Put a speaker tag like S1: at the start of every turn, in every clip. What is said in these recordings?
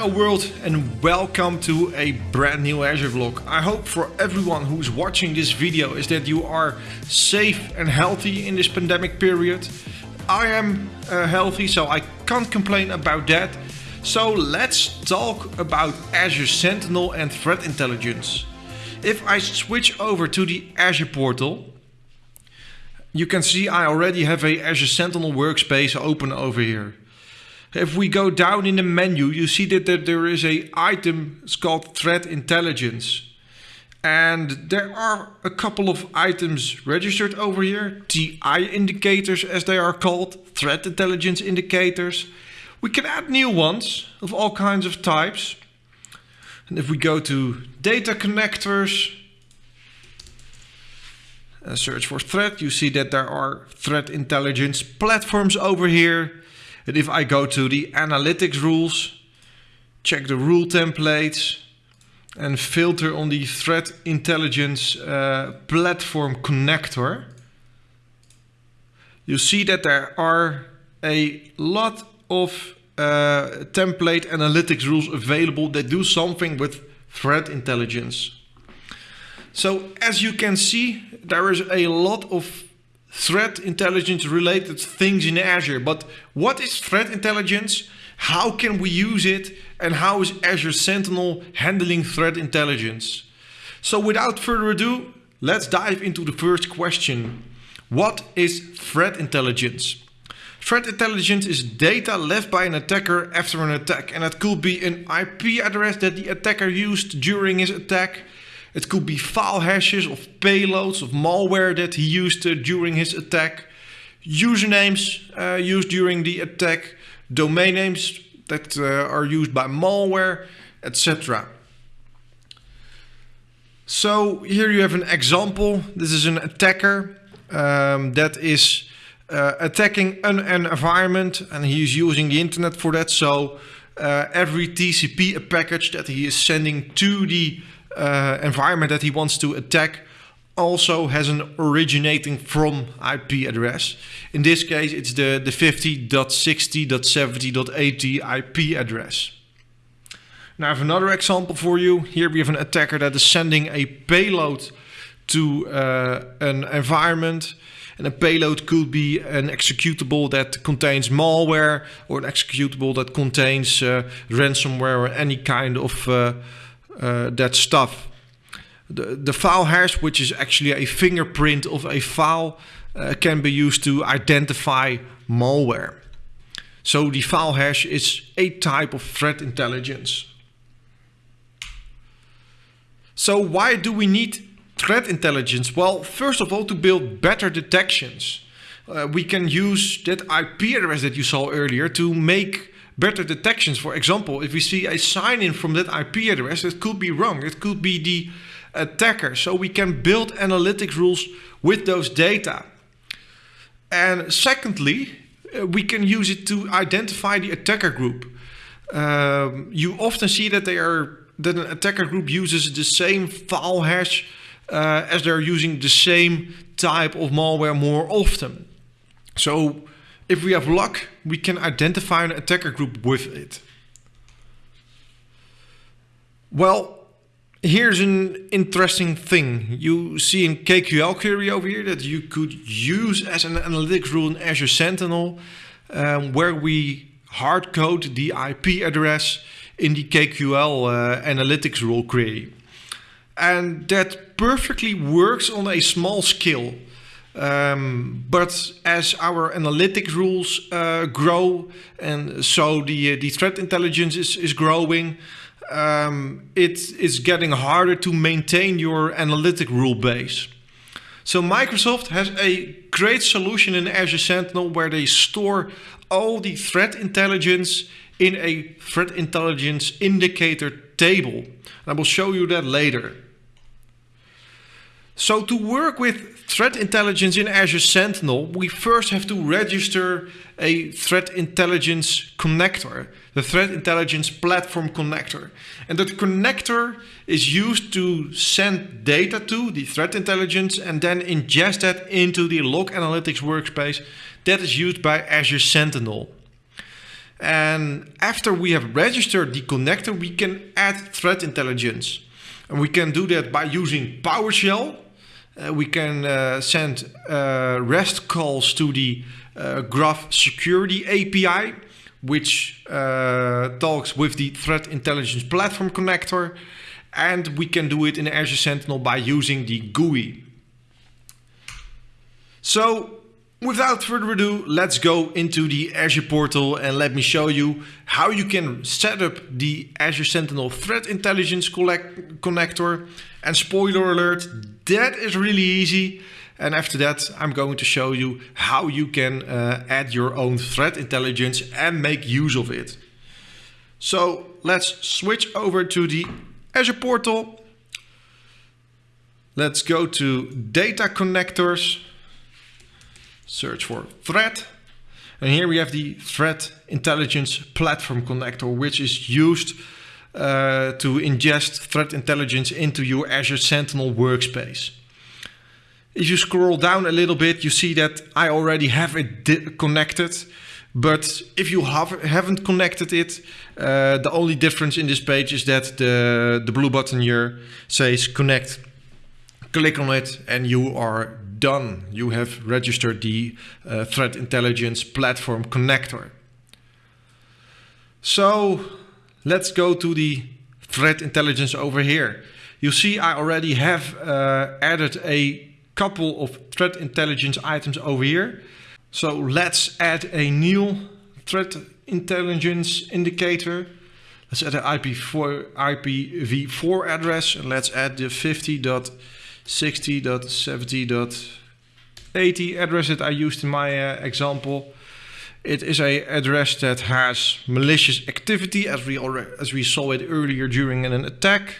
S1: Hello world and welcome to a brand new Azure vlog. I hope for everyone who's watching this video is that you are safe and healthy in this pandemic period. I am uh, healthy so I can't complain about that. So let's talk about Azure Sentinel and threat intelligence. If I switch over to the Azure portal, you can see I already have a Azure Sentinel workspace open over here. If we go down in the menu, you see that there is a item it's called threat intelligence. And there are a couple of items registered over here. TI indicators as they are called, threat intelligence indicators. We can add new ones of all kinds of types. And if we go to data connectors, and search for threat, you see that there are threat intelligence platforms over here. And if I go to the analytics rules, check the rule templates and filter on the threat intelligence uh, platform connector, you see that there are a lot of uh, template analytics rules available that do something with threat intelligence. So as you can see, there is a lot of threat intelligence related things in Azure. But what is threat intelligence? How can we use it? And how is Azure Sentinel handling threat intelligence? So without further ado, let's dive into the first question. What is threat intelligence? Threat intelligence is data left by an attacker after an attack. And it could be an IP address that the attacker used during his attack. It could be file hashes of payloads of malware that he used uh, during his attack, usernames uh, used during the attack, domain names that uh, are used by malware, etc. So here you have an example. This is an attacker um, that is uh, attacking an, an, environment and he is using the internet for that. So uh, every TCP package that he is sending to the uh, environment that he wants to attack also has an originating from IP address. In this case, it's the, the 50.60.70.80 IP address. Now I have another example for you. Here we have an attacker that is sending a payload to uh, an environment. And a payload could be an executable that contains malware or an executable that contains uh, ransomware or any kind of uh, that stuff. The, the file hash, which is actually a fingerprint of a file, uh, can be used to identify malware. So the file hash is a type of threat intelligence. So why do we need threat intelligence? Well, first of all, to build better detections. Uh, we can use that IP address that you saw earlier to make better detections. For example, if we see a sign in from that IP address, it could be wrong. It could be the attacker. So we can build analytics rules with those data. And secondly, uh, we can use it to identify the attacker group. Um, you often see that they are that an attacker group uses the same file hash uh, as they're using the same type of malware more often. So if we have luck, we can identify an attacker group with it. Well, here's an interesting thing. You see in KQL query over here that you could use as an analytics rule in Azure Sentinel, um, where we hard code the IP address in the KQL uh, analytics rule query. And that perfectly works on a small scale. Um, but as our analytics rules uh, grow and so the, uh, the threat intelligence is, is growing, um, it is getting harder to maintain your analytic rule base. So Microsoft has a great solution in Azure Sentinel where they store all the threat intelligence in a threat intelligence indicator table. And I will show you that later. So to work with threat intelligence in Azure Sentinel, we first have to register a threat intelligence connector, the threat intelligence platform connector. And that connector is used to send data to the threat intelligence and then ingest that into the log analytics workspace that is used by Azure Sentinel. And after we have registered the connector, we can add threat intelligence. And we can do that by using PowerShell. Uh, we can uh, send uh, REST calls to the Graph Security API, which talks with the Threat Intelligence Platform connector. And we can do it in Azure Sentinel by using the GUI. So without further ado, let's go into the Azure portal and let me show you how you can set up the Azure Sentinel Threat Intelligence connector. And spoiler alert, that is really easy. And after that, I'm going to show you how you can uh, add your own threat intelligence and make use of it. So let's switch over to the Azure portal. Let's go to data connectors search for threat. And here we have the threat intelligence platform connector, which is used uh, to ingest threat intelligence into your Azure Sentinel workspace. If you scroll down a little bit, you see that I already have it connected. But if you have, haven't connected it, uh, the only difference in this page is that the, the blue button here says connect. Click on it and you are done. You have registered the uh, Threat Intelligence Platform connector. So let's go to the threat intelligence over here. You see I already have uh, added a couple of threat intelligence items over here. So let's add a new threat intelligence indicator. Let's add an IP4, IPv4 address and let's add the 50. 60.70.80 address that I used in my uh, example. It is a address that has malicious activity as we already, as we saw it earlier during an attack.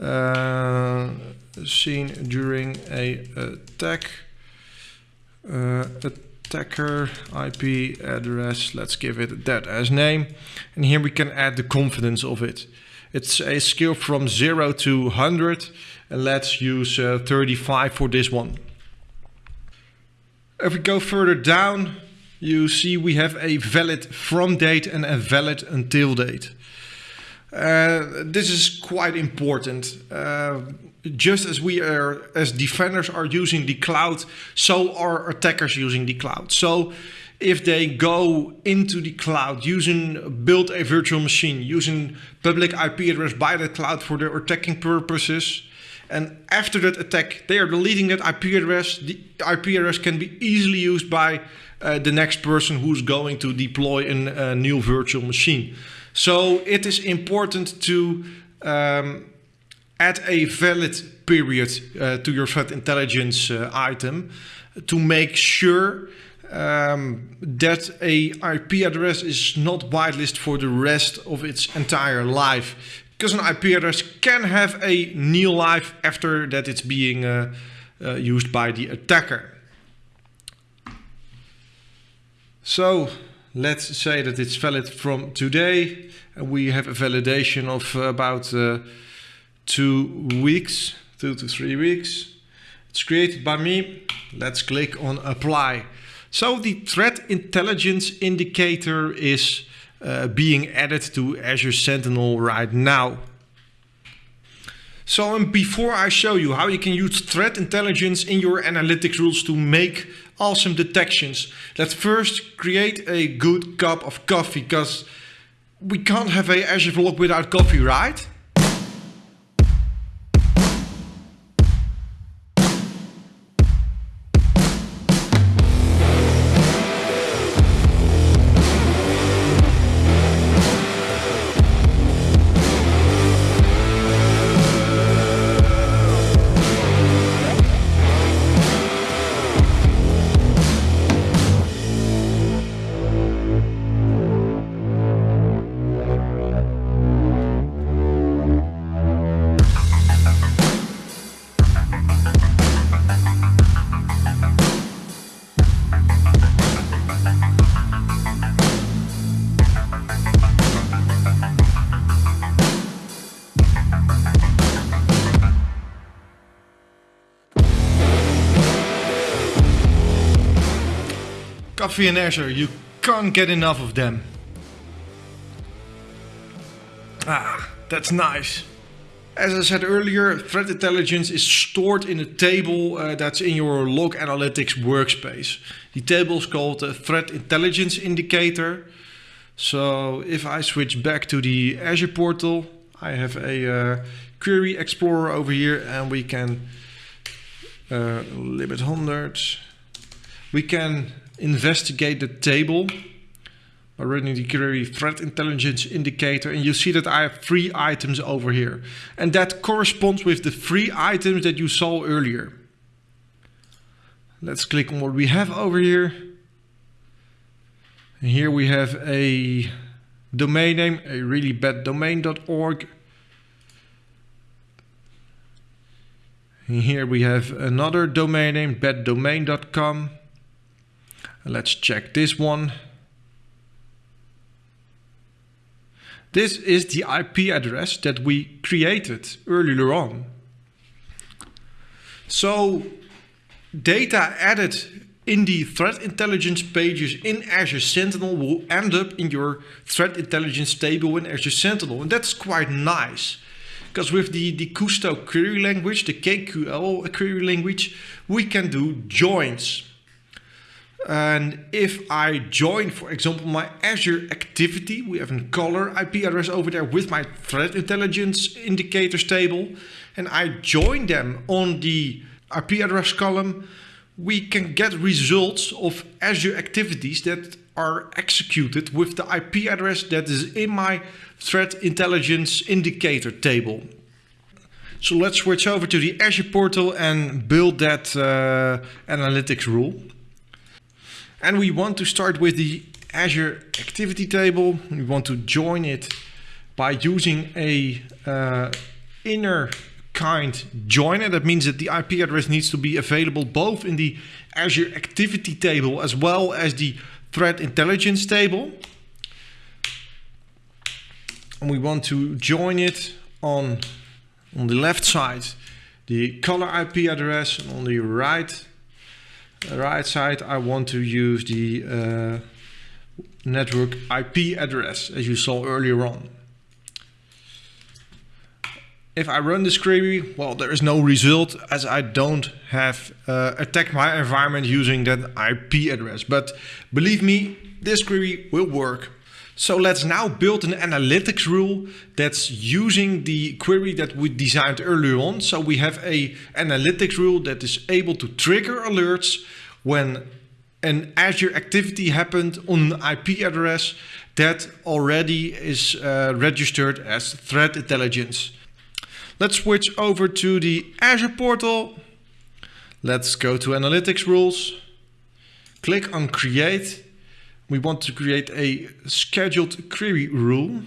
S1: Uh, seen during a attack. Uh, attacker IP address. Let's give it that as name. And here we can add the confidence of it. It's a scale from 0 to 100 and let's use uh, 35 for this one. If we go further down, you see we have a valid from date and a valid until date. Uh, this is quite important. Uh, just as we are, as defenders are using the cloud, so are attackers using the cloud. So if they go into the cloud using build a virtual machine, using public IP address by the cloud for their attacking purposes, and after that attack, they are deleting that IP address. The IP address can be easily used by uh, the next person who's going to deploy a new virtual machine. So it is important to um, add a valid period uh, to your threat intelligence uh, item to make sure um, that a IP address is not whitelisted for the rest of its entire life because an IP address can have a new life after that it's being uh, uh, used by the attacker. So let's say that it's valid from today and we have a validation of about uh, two weeks, two to three weeks. It's created by me. Let's click on apply. So the threat intelligence indicator is uh, being added to Azure Sentinel right now. So um, before I show you how you can use threat intelligence in your analytics rules to make awesome detections, let's first create a good cup of coffee because we can't have a Azure vlog without coffee, right? Coffee and Azure, you can't get enough of them. Ah, that's nice. As I said earlier, threat intelligence is stored in a table uh, that's in your log analytics workspace. The table is called the threat intelligence indicator. So if I switch back to the Azure portal, I have a uh, query explorer over here and we can uh, limit 100. We can investigate the table by running the query threat intelligence indicator and you see that I have three items over here and that corresponds with the three items that you saw earlier. Let's click on what we have over here. And here we have a domain name, a really bad domain.org. And here we have another domain name, baddomain.com. Let's check this one. This is the IP address that we created earlier on. So data added in the threat intelligence pages in Azure Sentinel will end up in your threat intelligence table in Azure Sentinel. And that's quite nice. Because with the, the Kusto query language, the KQL query language, we can do joins. And if I join, for example, my Azure activity, we have a caller IP address over there with my threat intelligence indicators table, and I join them on the IP address column, we can get results of Azure activities that are executed with the IP address that is in my threat intelligence indicator table. So let's switch over to the Azure portal and build that uh, analytics rule. And we want to start with the Azure activity table. We want to join it by using a uh, inner kind joiner. That means that the IP address needs to be available both in the Azure activity table as well as the threat intelligence table. And we want to join it on, on the left side, the caller IP address, and on the right right side, I want to use the uh, network IP address as you saw earlier on. If I run this query, well, there is no result as I don't have uh, attacked my environment using that IP address. But believe me, this query will work. So let's now build an analytics rule that's using the query that we designed earlier on. So we have a analytics rule that is able to trigger alerts when an Azure activity happened on an IP address that already is uh, registered as threat intelligence. Let's switch over to the Azure portal. Let's go to analytics rules. Click on create we want to create a scheduled query rule.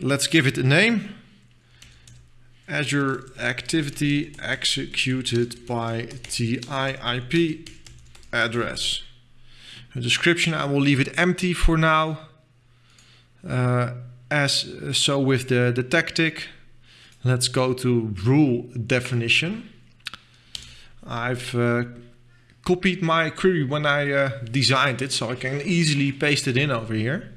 S1: Let's give it a name. Azure activity executed by TIIP address. A description, I will leave it empty for now. Uh, as so with the, the tactic, let's go to rule definition. I've uh, copied my query when I uh, designed it, so I can easily paste it in over here.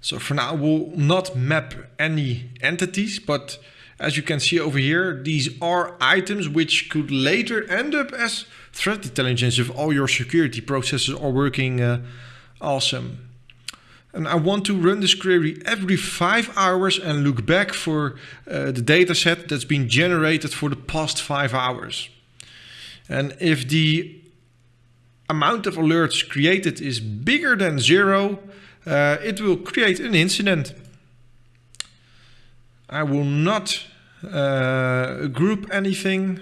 S1: So for now, we'll not map any entities, but as you can see over here, these are items which could later end up as threat intelligence if all your security processes are working uh, awesome. And I want to run this query every five hours and look back for uh, the data set that's been generated for the past five hours. And if the amount of alerts created is bigger than zero, uh, it will create an incident. I will not uh, group anything.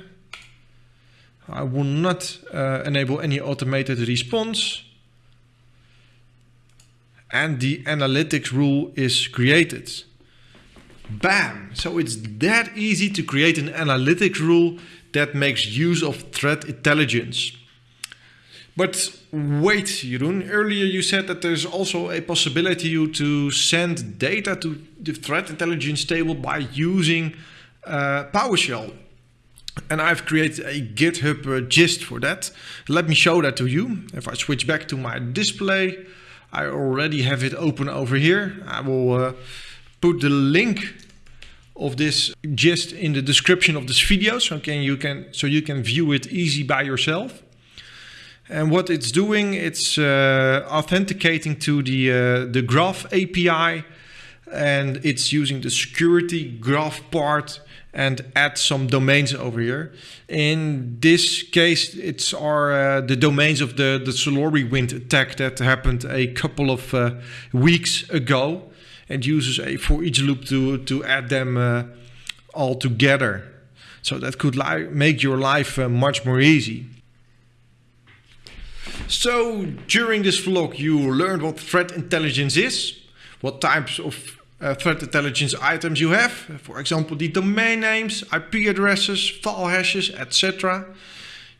S1: I will not uh, enable any automated response. And the analytics rule is created. Bam! So it's that easy to create an analytics rule that makes use of threat intelligence. But wait, Jeroen, earlier you said that there's also a possibility to send data to the threat intelligence table by using uh, PowerShell. And I've created a GitHub uh, gist for that. Let me show that to you. If I switch back to my display, I already have it open over here. I will uh, put the link of this gist in the description of this video so can you can so you can view it easy by yourself. And what it's doing, it's uh, authenticating to the uh, the Graph API, and it's using the security Graph part and add some domains over here. In this case, it's our uh, the domains of the the SolarWind attack that happened a couple of uh, weeks ago, and uses a for each loop to to add them uh, all together. So that could make your life uh, much more easy. So during this vlog you learned what threat intelligence is, what types of uh, threat intelligence items you have, for example the domain names, IP addresses, file hashes, etc.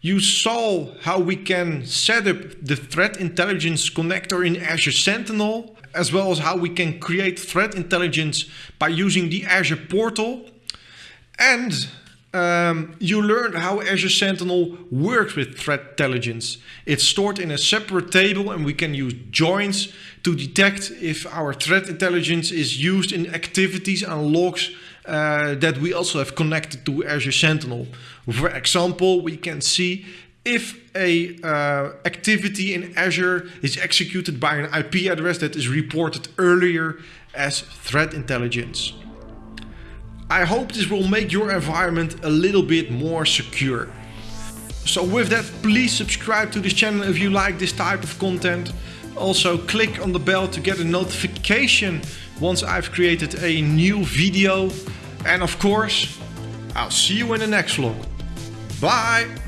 S1: You saw how we can set up the threat intelligence connector in Azure Sentinel, as well as how we can create threat intelligence by using the Azure portal. And um, you learned how Azure Sentinel works with threat intelligence. It's stored in a separate table and we can use joins to detect if our threat intelligence is used in activities and logs uh, that we also have connected to Azure Sentinel. For example, we can see if a uh, activity in Azure is executed by an IP address that is reported earlier as threat intelligence. I hope this will make your environment a little bit more secure. So with that, please subscribe to this channel if you like this type of content. Also click on the bell to get a notification once I've created a new video. And of course, I'll see you in the next vlog. Bye!